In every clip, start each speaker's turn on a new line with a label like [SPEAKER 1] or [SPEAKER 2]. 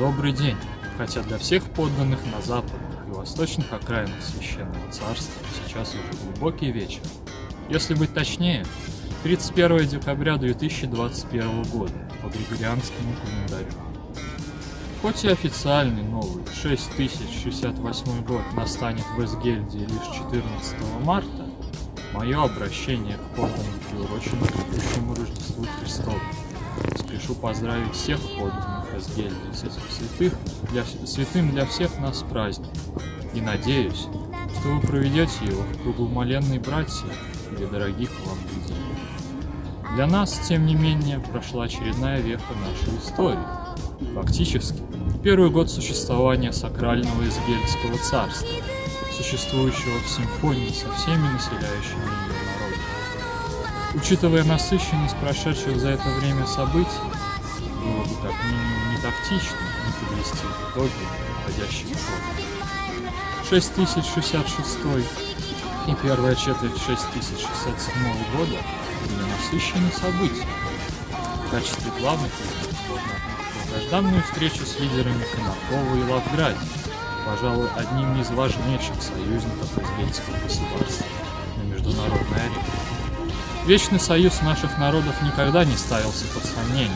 [SPEAKER 1] добрый день, хотя для всех подданных на западных и восточных окраинах Священного Царства сейчас уже глубокий вечер. Если быть точнее, 31 декабря 2021 года по Григорианскому календарю. Хоть и официальный новый 6068 год настанет в Эсгельде лишь 14 марта, мое обращение к подданным приурочено к грядущему Рождеству Христову. Спешу поздравить всех подданных Эсгельды с этим святых, для, святым для всех нас праздник. И надеюсь, что вы проведете его в кругу моленной братья или дорогих вам людей. Для нас, тем не менее, прошла очередная веха нашей истории. Фактически, первый год существования сакрального Изгельского царства, существующего в симфонии со всеми населяющими ее народами. Учитывая насыщенность прошедших за это время событий, было бы как минимум не тактично не подвести итоги подходящих год. 6066 и первая четверть 6067 года были насыщены событиями. В качестве главных долгожданную встречу с лидерами Конакова и Лавграде, пожалуй, одним из важнейших союзников Узбекского государства на международной арене. Вечный союз наших народов никогда не ставился под сомнение,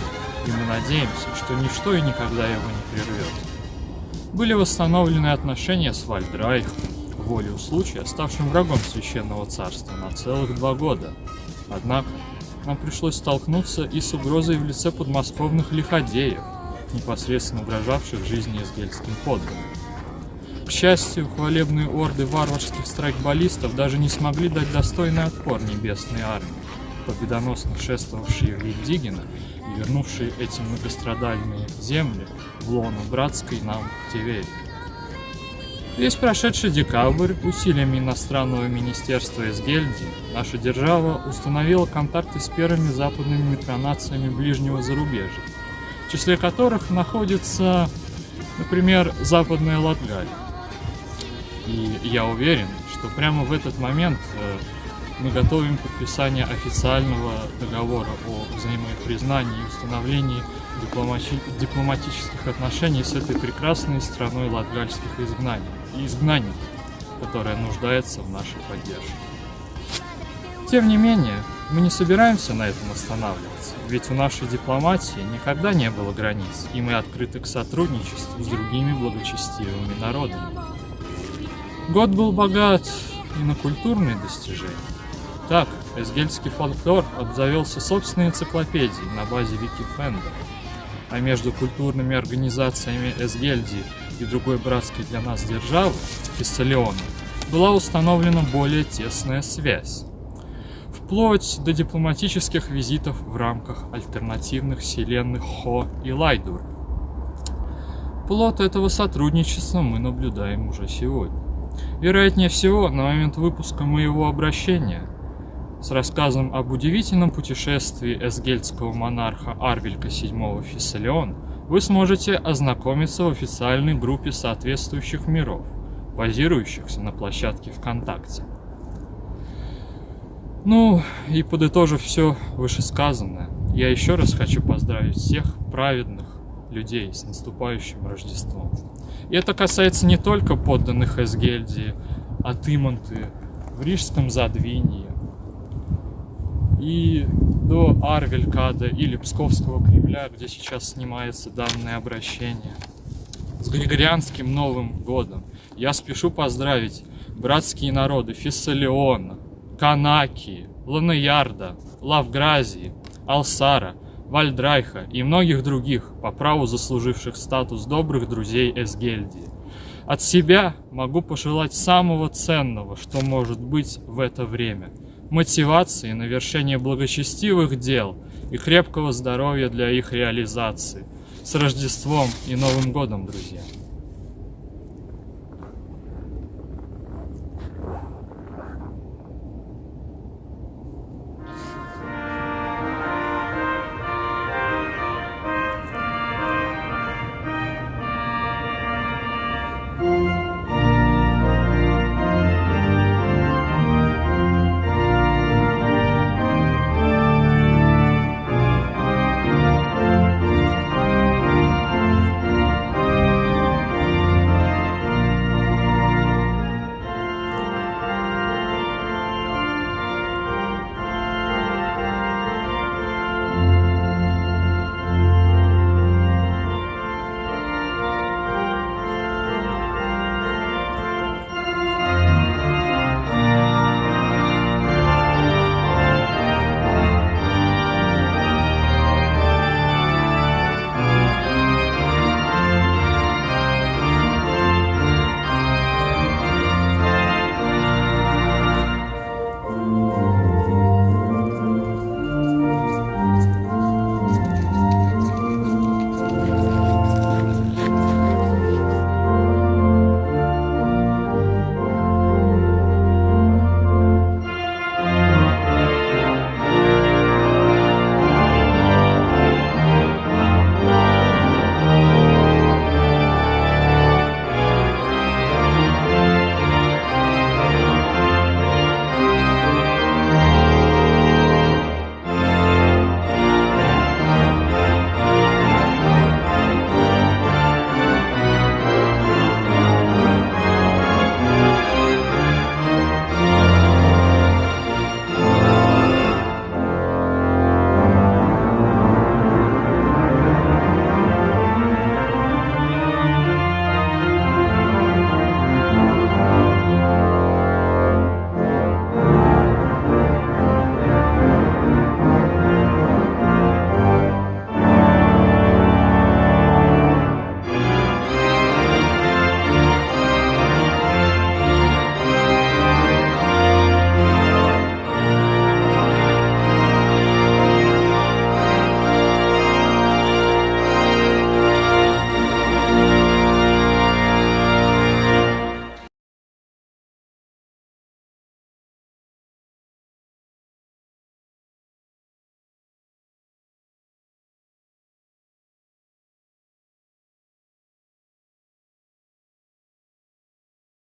[SPEAKER 1] и мы надеемся, что ничто и никогда его не прервет. Были восстановлены отношения с Вальдрайхом, волею случая, ставшим врагом Священного Царства на целых два года. Однако, нам пришлось столкнуться и с угрозой в лице подмосковных лиходеев, непосредственно угрожавших жизни изгельским подданным. К счастью, хвалебные орды варварских страйкболистов даже не смогли дать достойный отпор небесной армии, победоносно шествовавшие в Вильдигина и вернувшие эти многострадальные земли в лоно братской нам Тевери. Весь прошедший декабрь усилиями иностранного министерства из Гельдии наша держава установила контакты с первыми западными микронациями ближнего зарубежья, в числе которых находится, например, Западная Латгалия. И я уверен, что прямо в этот момент э, мы готовим подписание официального договора о взаимопризнании и установлении дипломати дипломатических отношений с этой прекрасной страной латгальских изгнаний и изгнанников, которая нуждается в нашей поддержке. Тем не менее, мы не собираемся на этом останавливаться, ведь у нашей дипломатии никогда не было границ, и мы открыты к сотрудничеству с другими благочестивыми народами. Год был богат и на культурные достижения. Так, эсгельский фольклор обзавелся собственной энциклопедией на базе Википенда, а между культурными организациями Эсгельдии и другой братской для нас державы, Фессалиона, была установлена более тесная связь. Вплоть до дипломатических визитов в рамках альтернативных вселенных Хо и Лайдур. Плод этого сотрудничества мы наблюдаем уже сегодня. Вероятнее всего, на момент выпуска моего обращения с рассказом об удивительном путешествии эсгельдского монарха Арвелька VII Фессалион вы сможете ознакомиться в официальной группе соответствующих миров, базирующихся на площадке ВКонтакте. Ну, и подытожив все вышесказанное, я еще раз хочу поздравить всех праведных людей с наступающим Рождеством. И это касается не только подданных Эсгельдии, Атыманты, в Рижском Задвинье, и до Арвелькада или Псковского Кремля, где сейчас снимается данное обращение. С Григорианским Новым Годом я спешу поздравить братские народы Фессалиона, Канаки, Ланаярда, Лавгразии, Алсара, Вальдрайха и многих других, по праву заслуживших статус добрых друзей Эсгельдии. От себя могу пожелать самого ценного, что может быть в это время – мотивации на вершение благочестивых дел и крепкого здоровья для их реализации. С Рождеством и Новым Годом, друзья!